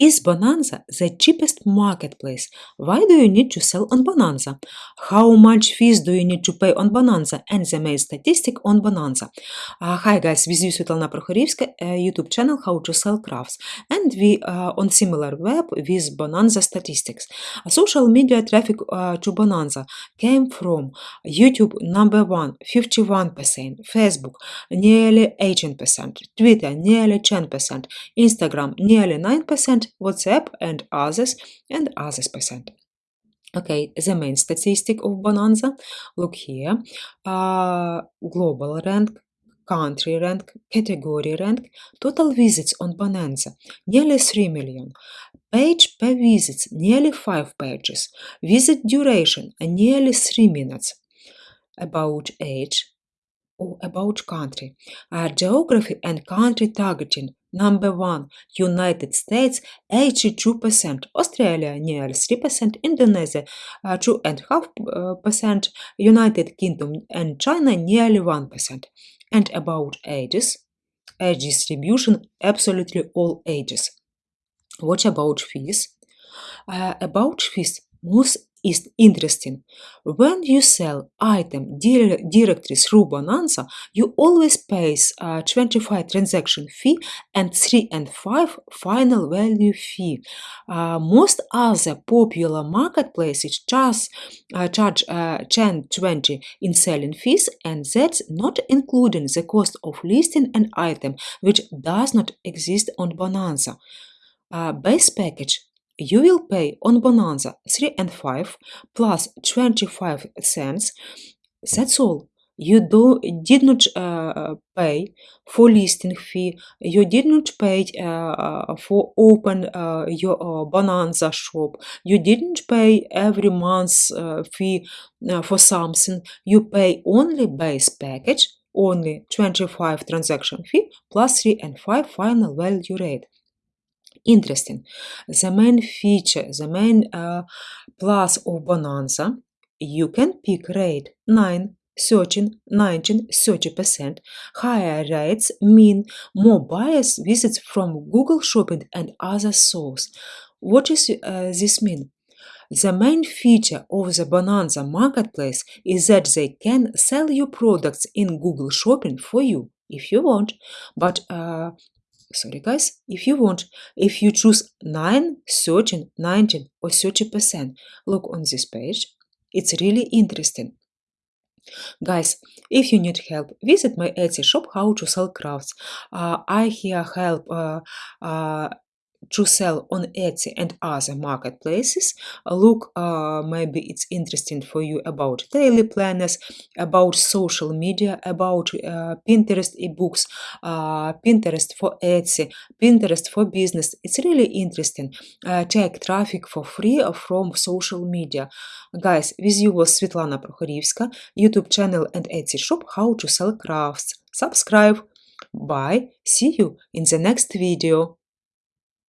Is Bonanza the cheapest marketplace? Why do you need to sell on Bonanza? How much fees do you need to pay on Bonanza? And the main statistic on Bonanza. Uh, hi guys, with you Svetlana Prokhorivska, uh, YouTube channel How to Sell Crafts. And we are on Similarweb with Bonanza statistics. Uh, social media traffic uh, to Bonanza came from YouTube number one, 51%, Facebook nearly 18%, Twitter nearly 10%, Instagram nearly 9%, WhatsApp and others and others percent. Okay, the main statistic of Bonanza, look here, uh, global rank, country rank, category rank, total visits on Bonanza, nearly 3 million. Page per visit, nearly 5 pages. Visit duration, nearly 3 minutes. About age, about country. Uh, geography and country targeting. Number one, United States, 82%, Australia, nearly 3%, Indonesia, uh, 2.5%, United Kingdom and China, nearly 1%. And about ages, age distribution, absolutely all ages. What about fees? Uh, about fees, most is interesting. When you sell item directly through Bonanza, you always pay a 25 transaction fee and 3 and 5 final value fee. Uh, most other popular marketplaces charge, uh, charge uh, 10 20 in selling fees and that's not including the cost of listing an item which does not exist on Bonanza. Uh, base package you will pay on Bonanza 3 and 5 plus 25 cents. That's all. You do, did not uh, pay for listing fee. You did not pay uh, for open uh, your uh, Bonanza shop. You didn't pay every month uh, fee uh, for something. You pay only base package, only 25 transaction fee plus 3 and 5 final value rate interesting. The main feature, the main uh, plus of Bonanza, you can pick rate 9, 13, 19, 30%. Higher rates mean more buyers visits from Google Shopping and other sources. What does uh, this mean? The main feature of the Bonanza marketplace is that they can sell you products in Google Shopping for you if you want, but uh, sorry guys, if you want, if you choose 9, 13, 19 or 30%, look on this page. It's really interesting. Guys, if you need help, visit my Etsy shop How to Sell Crafts. Uh, I here help uh, uh, to sell on Etsy and other marketplaces. Look, uh, maybe it's interesting for you about daily planners, about social media, about uh, Pinterest ebooks, uh, Pinterest for Etsy, Pinterest for business. It's really interesting. Uh, take traffic for free from social media. Guys, with you was Svetlana Prokhorivska, YouTube channel and Etsy shop How to Sell Crafts. Subscribe. Bye. See you in the next video.